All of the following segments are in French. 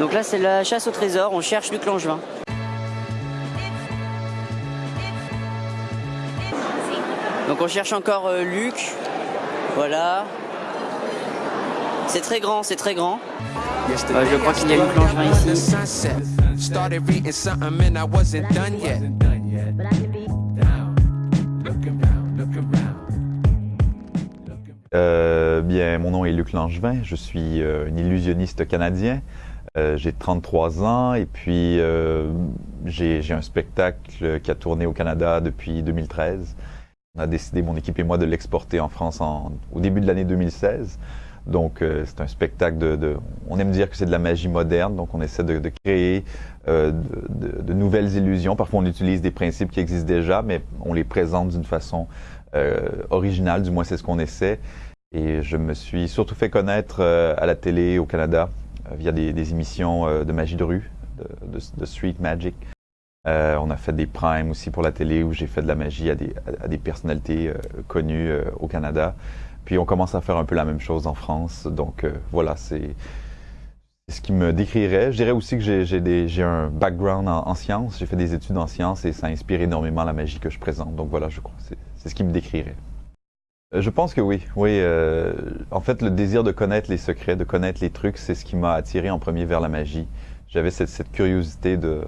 Donc là, c'est la chasse au trésor. On cherche Luc Langevin. Donc on cherche encore euh, Luc. Voilà. C'est très grand, c'est très grand. Euh, je crois qu'il y a Luc Langevin ici. Started reading something and I wasn't done yet. Euh, bien, mon nom est Luc Langevin, je suis euh, un illusionniste canadien. Euh, j'ai 33 ans et puis euh, j'ai un spectacle qui a tourné au Canada depuis 2013. On a décidé, mon équipe et moi, de l'exporter en France en- au début de l'année 2016. Donc, euh, c'est un spectacle de, de- On aime dire que c'est de la magie moderne, donc on essaie de, de créer euh, de, de- nouvelles illusions. Parfois, on utilise des principes qui existent déjà, mais on les présente d'une façon euh, originale, du moins c'est ce qu'on essaie. Et je me suis surtout fait connaître euh, à la télé au Canada via des, émissions euh, de magie de rue, de, street magic. Euh, on a fait des primes aussi pour la télé où j'ai fait de la magie à des, à, des personnalités euh, connues euh, au Canada. Puis on commence à faire un peu la même chose en France. Donc euh, voilà, c'est ce qui me décrirait. Je dirais aussi que j'ai- un background en, en sciences. J'ai fait des études en sciences et ça inspire énormément la magie que je présente. Donc voilà, je crois c'est ce qui me décrirait. Euh, Je pense que oui. Oui. euh, en fait, le désir de connaître les secrets, de connaître les trucs, c'est ce qui m'a attiré en premier vers la magie. J'avais cette, cette curiosité de,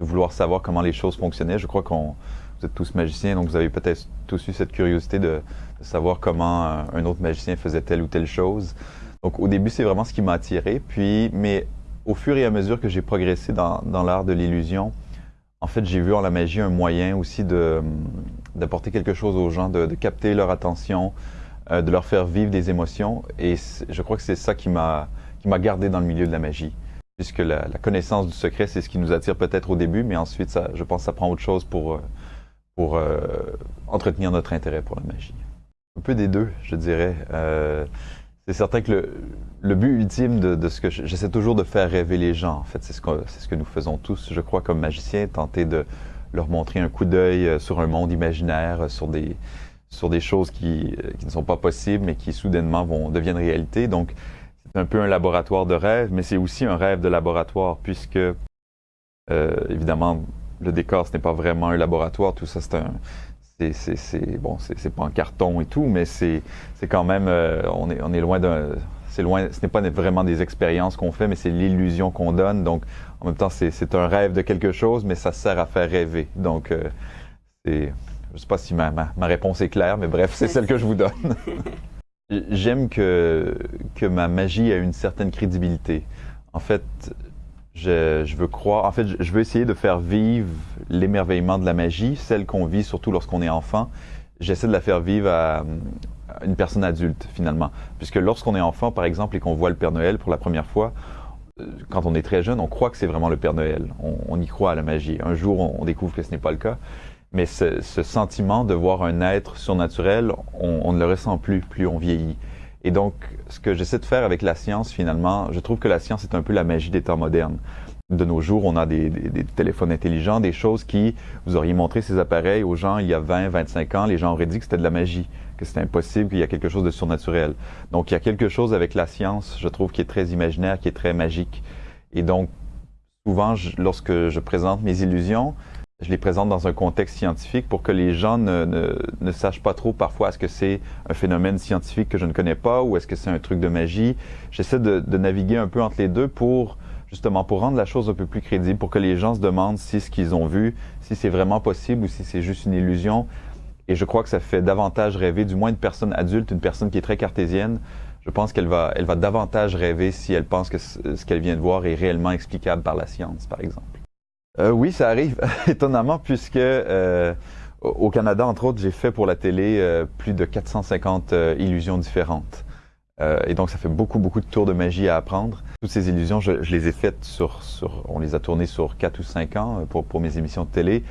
de vouloir savoir comment les choses fonctionnaient. Je crois qu'on vous êtes tous magiciens, donc vous avez peut-être tous eu cette curiosité de, de savoir comment un, autre magicien faisait telle ou telle chose. Donc au début, c'est vraiment ce qui m'a attiré. Puis, mais au fur et à mesure que j'ai progressé dans, dans l'art de l'illusion, en fait, j'ai vu en la magie un moyen aussi de d'apporter quelque chose aux gens, de, de capter leur attention, euh, de leur faire vivre des émotions. Et je crois que c'est ça qui m'a gardé dans le milieu de la magie, puisque la, la connaissance du secret, c'est ce qui nous attire peut-être au début, mais ensuite, ça, je pense, ça prend autre chose pour euh, pour euh, entretenir notre intérêt pour la magie. Un peu des deux, je dirais. Euh, c'est certain que le, le but ultime de, de ce que je- j'essaie toujours de faire rêver les gens. En fait, c'est ce c'est ce que nous faisons tous, je crois, comme magiciens, tenter de leur montrer un coup d'œil euh, sur un monde imaginaire, euh, sur des sur des choses qui, euh, qui ne sont pas possibles, mais qui soudainement vont deviennent réalité. Donc, c'est un peu un laboratoire de rêve, mais c'est aussi un rêve de laboratoire, puisque évidemment, le décor, ce n'est pas vraiment un laboratoire. Tout ça, c'est un c'est bon, c'est pas en carton et tout, mais c'est c'est quand même on est on est loin d'un c'est loin ce n'est pas vraiment des expériences qu'on fait, mais c'est l'illusion qu'on donne. Donc en même temps, c'est un rêve de quelque chose, mais ça sert à faire rêver. Donc euh, c'est je sais pas si ma, ma, ma réponse est claire, mais bref, c'est celle que je vous donne. J'aime que que ma magie a une certaine crédibilité. En fait, je, je veux croire, en fait, je, veux essayer de faire vivre l'émerveillement de la magie, celle qu'on vit surtout lorsqu'on est enfant. J'essaie de la faire vivre à une personne adulte, finalement. Puisque lorsqu'on est enfant, par exemple, et qu'on voit le Père Noël pour la première fois, euh, quand on est très jeune, on croit que c'est vraiment le Père Noël. On, y croit à la magie. Un jour, on, découvre que ce n'est pas le cas. Mais ce, ce sentiment de voir un être surnaturel, on, on ne le ressent plus, plus on vieillit. Et donc, ce que j'essaie de faire avec la science, finalement, je trouve que la science est un peu la magie des temps modernes. De nos jours, on a des, des- des téléphones intelligents, des choses qui, vous auriez montré ces appareils aux gens il y a 20, 25 ans, les gens auraient dit que c'était de la magie, que c'était impossible, qu'il y a quelque chose de surnaturel. Donc, il y a quelque chose avec la science, je trouve, qui est très imaginaire, qui est très magique. Et donc, souvent, je- lorsque je présente mes illusions, je les présente dans un contexte scientifique pour que les gens ne, ne, ne sachent pas trop parfois est-ce que c'est un phénomène scientifique que je ne connais pas ou est-ce que c'est un truc de magie. J'essaie de, de naviguer un peu entre les deux pour justement pour rendre la chose un peu plus crédible, pour que les gens se demandent si ce qu'ils ont vu, si c'est vraiment possible ou si c'est juste une illusion. Et je crois que ça fait davantage rêver, du moins une personne adulte, une personne qui est très cartésienne. Je pense qu'elle va, elle va davantage rêver si elle pense que ce qu'elle vient de voir est réellement explicable par la science, par exemple. Euh, oui, ça arrive, étonnamment, puisque euh, au au Canada, entre autres, j'ai fait pour la télé euh, plus de 450 euh, illusions différentes. Euh, et donc, ça fait beaucoup, beaucoup de tours de magie à apprendre. Toutes ces illusions, je, je les ai faites sur, sur, on les a tournées sur 4 ou 5 ans euh, pour, pour mes émissions de télé.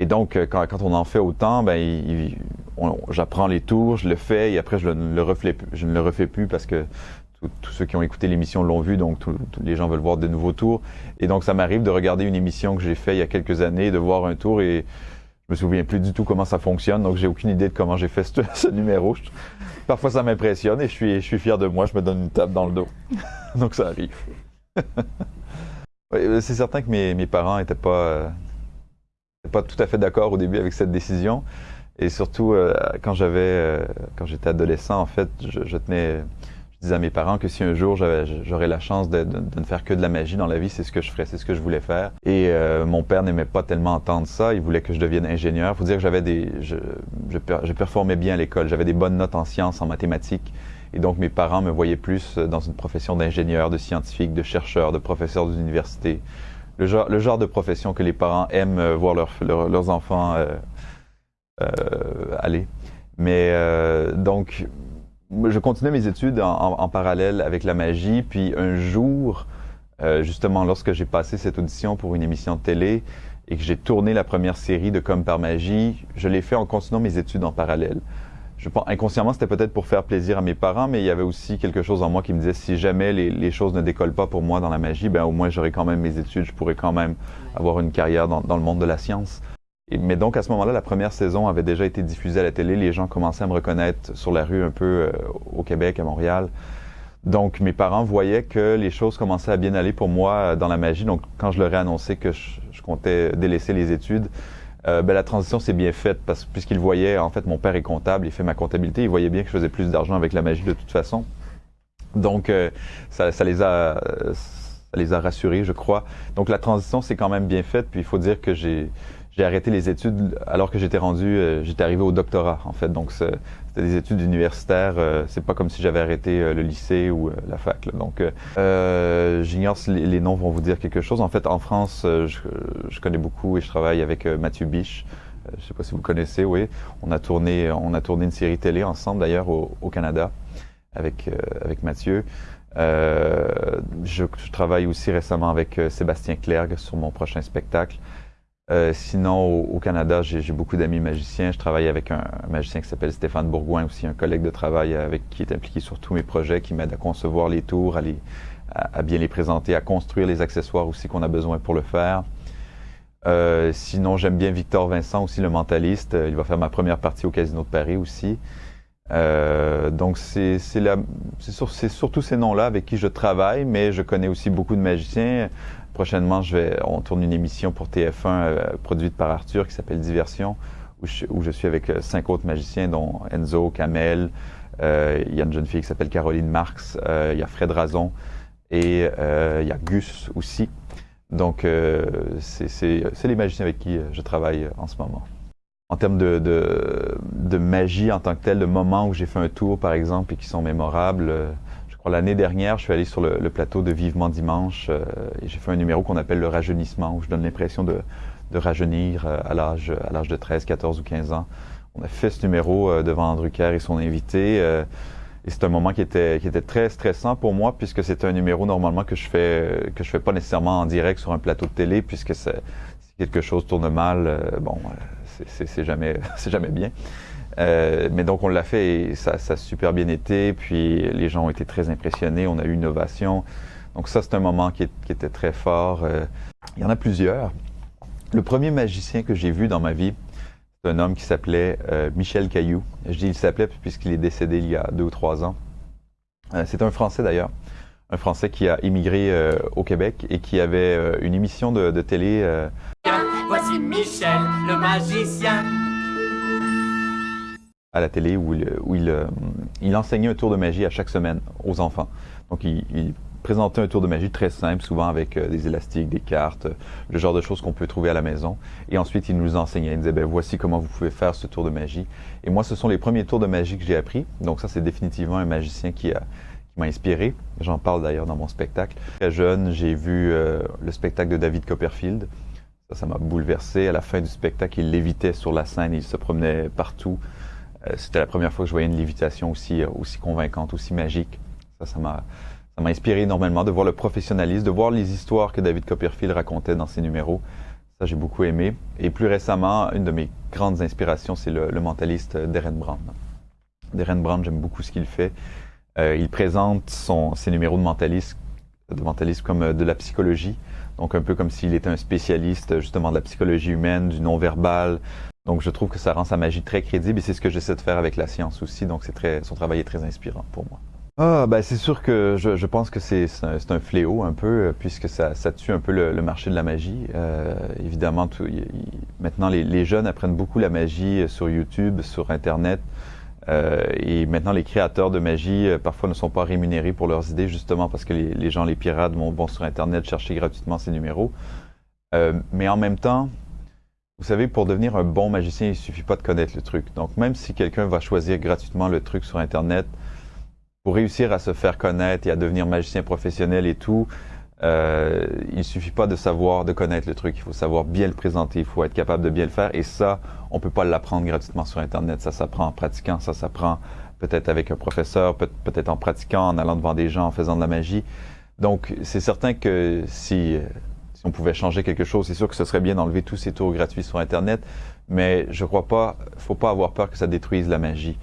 Et donc, euh, quand, quand on en fait autant, ben, j'apprends les tours, je le fais, et après, je ne le refais, je ne le refais plus parce que tous- ceux qui ont écouté l'émission l'ont vu, donc tous les gens veulent voir de nouveaux tours. Et donc, ça m'arrive de regarder une émission que j'ai faite il y a quelques années, de voir un tour et je me souviens plus du tout comment ça fonctionne, donc j'ai aucune idée de comment j'ai fait ce, numéro. Parfois, ça m'impressionne et je suis, je suis fier de moi, je me donne une tape dans le dos. donc, ça arrive. Oui, c'est certain que mes, parents n'étaient pas, pas tout à fait d'accord au début avec cette décision. Et surtout, quand j'avais, quand j'étais adolescent, en fait, je tenais je disais à mes parents que si un jour j'aurais la chance de, de, ne faire que de la magie dans la vie, c'est ce que je ferais, c'est ce que je voulais faire. Et euh, mon père n'aimait pas tellement entendre ça. Il voulait que je devienne ingénieur. Faut dire que j'avais des, je, je, je, performais bien à l'école. J'avais des bonnes notes en sciences, en mathématiques. Et donc mes parents me voyaient plus dans une profession d'ingénieur, de scientifique, de chercheur, de professeur d'université. Le genre, le genre de profession que les parents aiment euh, voir leur, leurs enfants euh, euh, aller. Mais euh, donc je continuais mes études en, en, en, parallèle avec la magie, puis un jour, euh, justement lorsque j'ai passé cette audition pour une émission de télé et que j'ai tourné la première série de Comme par magie, je l'ai fait en continuant mes études en parallèle. Je pense inconsciemment c'était peut-être pour faire plaisir à mes parents, mais il y avait aussi quelque chose en moi qui me disait si jamais les, les choses ne décollent pas pour moi dans la magie, ben au moins j'aurai quand même mes études, je pourrais quand même avoir une carrière dans, dans le monde de la science mais donc à ce moment-là, la première saison avait déjà été diffusée à la télé. Les gens commençaient à me reconnaître sur la rue un peu euh, au Québec, à Montréal. Donc mes parents voyaient que les choses commençaient à bien aller pour moi euh, dans la magie. Donc quand je leur ai annoncé que je, comptais délaisser les études, euh, ben, la transition s'est bien faite parce puisqu'ils voyaient, en fait, mon père est comptable, il fait ma comptabilité, il voyait bien que je faisais plus d'argent avec la magie de toute façon. Donc ça, ça, les a ça les a rassurés, je crois. Donc la transition s'est quand même bien faite. Puis il faut dire que j'ai j'ai arrêté les études alors que j'étais rendu, euh, j'étais arrivé au doctorat en fait. Donc c'était des études universitaires. Euh, c'est pas comme si j'avais arrêté euh, le lycée ou la fac. Là. Donc j'ignore si les, noms vont vous dire quelque chose. En fait, en France, je, connais beaucoup et je travaille avec Mathieu Biche. je sais pas si vous connaissez. Oui, on a tourné, on a tourné une série télé ensemble d'ailleurs au, Canada avec avec Mathieu. Euh, je, je, travaille aussi récemment avec Sébastien Clergue sur mon prochain spectacle. Euh, sinon, au, au Canada, j'ai beaucoup d'amis magiciens. Je travaille avec un, magicien qui s'appelle Stéphane Bourgoin, aussi un collègue de travail avec qui est impliqué sur tous mes projets, qui m'aide à concevoir les tours, à, les, à, bien les présenter, à construire les accessoires aussi qu'on a besoin pour le faire. Euh, sinon, j'aime bien Victor Vincent, aussi le mentaliste. Il va faire ma première partie au Casino de Paris aussi. Euh, donc c'est sur, surtout ces noms-là avec qui je travaille, mais je connais aussi beaucoup de magiciens. Prochainement, je vais, on tourne une émission pour TF1 euh, produite par Arthur qui s'appelle Diversion, où je, suis avec euh, cinq autres magiciens, dont Enzo, Kamel, euh, il y a une jeune fille qui s'appelle Caroline Marx, euh, il y a Fred Razon et euh, il y a Gus aussi. Donc, c'est les magiciens avec qui je travaille en ce moment. En termes de, de, de, magie en tant que tel, de moments où j'ai fait un tour, par exemple, et qui sont mémorables, L'année dernière, je suis allé sur le, plateau de Vivement Dimanche euh, et j'ai fait un numéro qu'on appelle le rajeunissement, où je donne l'impression de, de, rajeunir euh, à l'âge à l'âge de 13, 14 ou 15 ans. On a fait ce numéro euh, devant Drucker et son invité. Euh, et c'est un moment qui était, qui était très stressant pour moi puisque c'est un numéro normalement que je fais que je fais pas nécessairement en direct sur un plateau de télé puisque si quelque chose tourne mal, euh, bon, c'est jamais c'est jamais bien. Euh, mais donc on l'a fait et ça, ça, a super bien été. Puis les gens ont été très impressionnés. On a eu une ovation. Donc ça, c'est un moment qui, était très fort. Euh, il y en a plusieurs. Le premier magicien que j'ai vu dans ma vie, c'est un homme qui s'appelait euh, Michel Caillou. Je dis il s'appelait puisqu'il est décédé il y a deux ou trois ans. C'est un Français d'ailleurs. Un Français qui a immigré au Québec et qui avait une émission de, de télé. Voici Michel, le magicien à la télé où, il, où il, enseignait un tour de magie à chaque semaine aux enfants. Donc il, présentait un tour de magie très simple, souvent avec des élastiques, des cartes, le genre de choses qu'on peut trouver à la maison. Et ensuite, il nous enseignait, il disait, ben, voici comment vous pouvez faire ce tour de magie. Et moi, ce sont les premiers tours de magie que j'ai appris. Donc ça, c'est définitivement un magicien qui m'a inspiré. J'en parle d'ailleurs dans mon spectacle. Très jeune, j'ai vu euh, le spectacle de David Copperfield. Ça, ça m'a bouleversé. À la fin du spectacle, il lévitait sur la scène, il se promenait partout. Euh, C'était la première fois que je voyais une lévitation aussi, euh, aussi convaincante, aussi magique. Ça, ça m'a ça m'a inspiré énormément de voir le professionnalisme, de voir les histoires que David Copperfield racontait dans ses numéros. Ça, j'ai beaucoup aimé. Et plus récemment, une de mes grandes inspirations, c'est le, le, mentaliste Darren Brown. Darren Brown, j'aime beaucoup ce qu'il fait. Euh, il présente son, ses numéros de mentalisme, de mentalisme comme euh, de la psychologie, donc un peu comme s'il était un spécialiste justement de la psychologie humaine, du non-verbal. Donc je trouve que ça rend sa magie très crédible et c'est ce que j'essaie de faire avec la science aussi. Donc c'est très, son travail est très inspirant pour moi. Ah, ben c'est sûr que je, pense que c'est un, un fléau un peu, euh, puisque ça, tue un peu le, marché de la magie. Euh, évidemment, tout- maintenant les, jeunes apprennent beaucoup la magie euh, sur YouTube, sur Internet. Et maintenant, les créateurs de magie, parfois, ne sont pas rémunérés pour leurs idées, justement parce que les, gens, les pirates, vont, sur Internet chercher gratuitement ces numéros. Mais en même temps, vous savez, pour devenir un bon magicien, il suffit pas de connaître le truc. Donc, même si quelqu'un va choisir gratuitement le truc sur Internet, pour réussir à se faire connaître et à devenir magicien professionnel et tout, euh, il suffit pas de savoir, de connaître le truc. Il faut savoir bien le présenter. Il faut être capable de bien le faire. Et ça, on peut pas l'apprendre gratuitement sur Internet. Ça s'apprend en pratiquant. Ça s'apprend peut-être avec un professeur, peut- peut-être en pratiquant, en allant devant des gens, en faisant de la magie. Donc, c'est certain que si, euh, si on pouvait changer quelque chose, c'est sûr que ce serait bien d'enlever tous ces tours gratuits sur Internet. Mais je crois pas, faut pas avoir peur que ça détruise la magie.